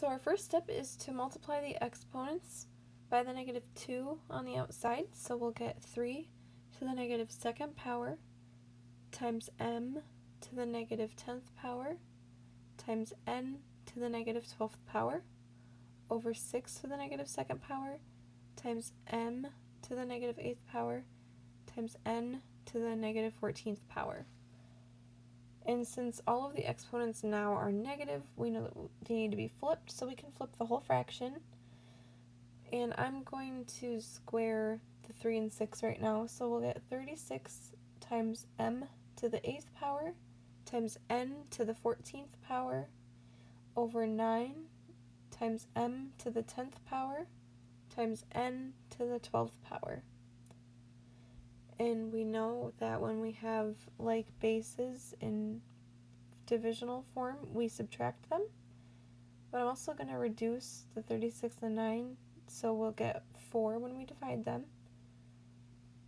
So our first step is to multiply the exponents by the negative 2 on the outside. So we'll get 3 to the negative second power times m to the negative 10th power times n to the negative 12th power over 6 to the negative second power times m to the negative 8th power times n to the negative 14th power. And since all of the exponents now are negative, we know that they need to be flipped, so we can flip the whole fraction. And I'm going to square the 3 and 6 right now, so we'll get 36 times m to the 8th power times n to the 14th power over 9 times m to the 10th power times n to the 12th power. That when we have like bases in divisional form, we subtract them. But I'm also going to reduce the 36 and 9, so we'll get 4 when we divide them,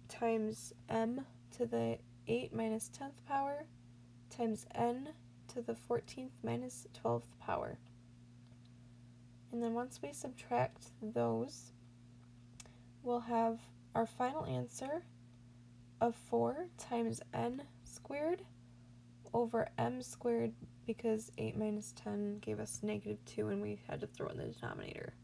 times m to the 8 minus 10th power, times n to the 14th minus 12th power. And then once we subtract those, we'll have our final answer of 4 times n squared over m squared because 8 minus 10 gave us negative 2 and we had to throw in the denominator.